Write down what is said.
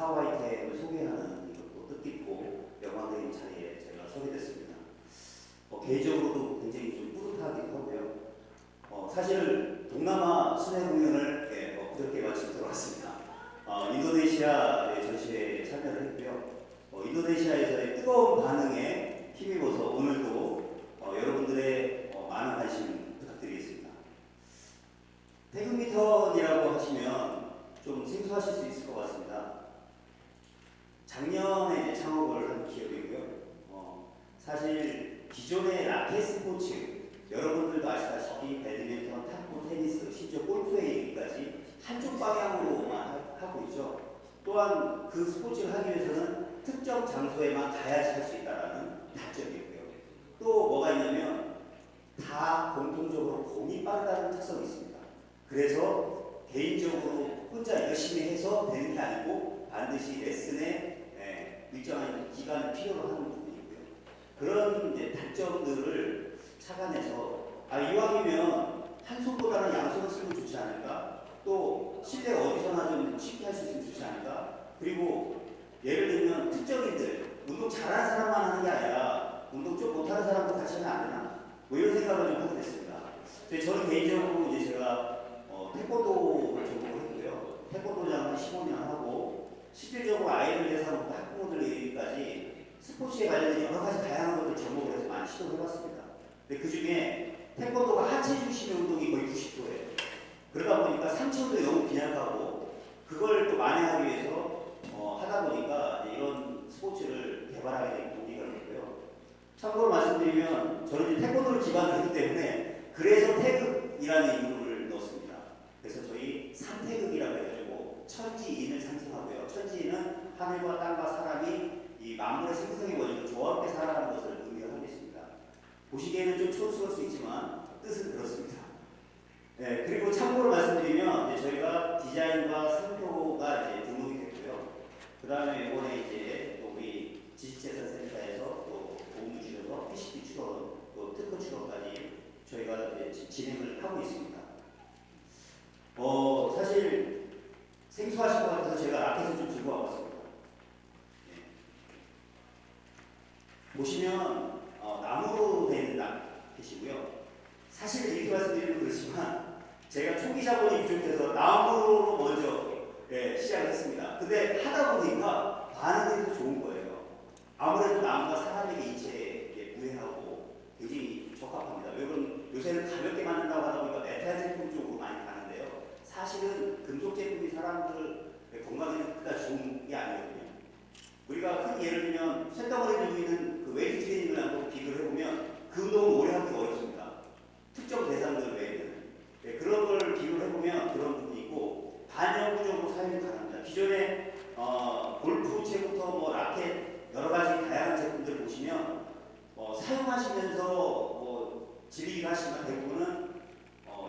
사와이템을 소개하는 이것도 뜻깊고 영광적인 자리에 제가 소개됐습니다. 어, 뭐 개인적으로도 굉장히 좀 뿌듯하기도 하고요. 어, 사실 동남아 순회 공연을 예, 어, 그저께 마침 들어왔습니다. 어, 인도네시아 전시회에 참여를 했고요. 어, 인도네시아에서의 뜨거운 반응에 힘입어서 오늘도 어, 여러분들의 어, 많은 관심 부탁드리겠습니다. 태극미턴이라고 하시면 좀 생소하실 수 있을 것 같습니다. 사실 기존의 라켓 스포츠 여러분들도 아시다시피 배드민턴, 탁구, 테니스, 심지어 골프에 이르기까지 한쪽 방향으로만 하- 하고 있죠. 또한 그 스포츠를 하기 위해서는 특정 장소에만 가야지 할 수 있다는 단점이 있고요. 또 뭐가 있냐면 다 공통적으로 공이 빠르다는 특성이 있습니다. 그래서 개인적으로 혼자 열심히 해서 되는 게 아니고 반드시 레슨에 예, 일정한 기간을 필요로 하는. 그런 이제 단점들을 착안해서 아 이왕이면 한 손보다는 양손을 쓰면 좋지 않을까? 또 실내 어디서나 좀 쉽게 할 수 있으면 좋지 않을까? 그리고 예를 들면 특정인들 운동 잘하는 사람만 하는 게 아니라 운동 좀 못하는 사람도 같이 하면 안 되나? 뭐 이런 생각을 좀 하게 됐습니다. 저는 개인적으로 이제 제가 어, 태권도를 전공을 했고요. 태권도장 한 15년 하고 실질적으로 아이들 대상부터 학부모들 이르기까지 스포츠에 관련된 여러 가지 다양한 것들 접목을 해서 많이 시도를 해봤습니다. 근데 그 중에 태권도가 하체 중심의 운동이 거의 90%예요. 그러다 보니까 상체 운동이 너무 빈약하고 그걸 또 만회하기 위해서 어, 하다 보니까 이런 스포츠를 개발하게 된 동기가 됐고요. 참고로 말씀드리면 저는 이제 태권도를 기반으로 했기 때문에 그래서 태극이라는 이름을 넣었습니다. 그래서 저희 삼태극이라고 해가지고 천지인을 상징하고요. 천지인은 하늘과 땅과 사람이 이 만물의 생성의 원리로 조화롭게 살아가는 것을 의미하고 있습니다. 보시기에는 좀 촌스러울 수 있지만 뜻은 그렇습니다. 네, 그리고 참고로 말씀드리면 이제 저희가 디자인과 상표가 이제 등록이 됐고요. 그 다음에 이번에 이제 또 우리 지식재산센터에서 또 도움을 주셔서 PCT 출원, 또 특허 출원까지 저희가 이제 지- 진행을 하고 있습니다. 어, 사실 생소하신 것 같아서 제가 라켓을 좀 들고 와봤습니다. 네. 보시면 어, 나무로 된 라켓이고요. 사실 이렇게 말씀드리면 그렇지만 제가 초기 자본이 부족해서 나무로 먼저 예, 시작했습니다. 근데 하다 보니까 반응이 더 좋은 거예요. 아무래도 나무가 사람에게 인체에 무해하고 굉장히 적합합니다. 여러분 요새는 가볍게 만든다고 하다 보니까 메탈 제품 쪽으로 많이 가는데요. 사실은 금속 제품이 사람들 건강에는 그다지 좋은 게 아니거든요. 우리가 큰 예를 들면 쇳덩어리 들고 있는 그 웨이트 트레이닝을 한번 비교를 해보면 그 운동은 오래 하기가 어렵습니다. 특정 대상들 외에는 네, 그런 걸 비교를 해보면 그런 부분이 있고 반영구적으로 사용이 가능합니다. 기존에 어, 골프채부터 뭐 라켓 여러 가지 다양한 제품들 보시면 어, 사용하시면서 뭐 질리기도 하시지만 대부분은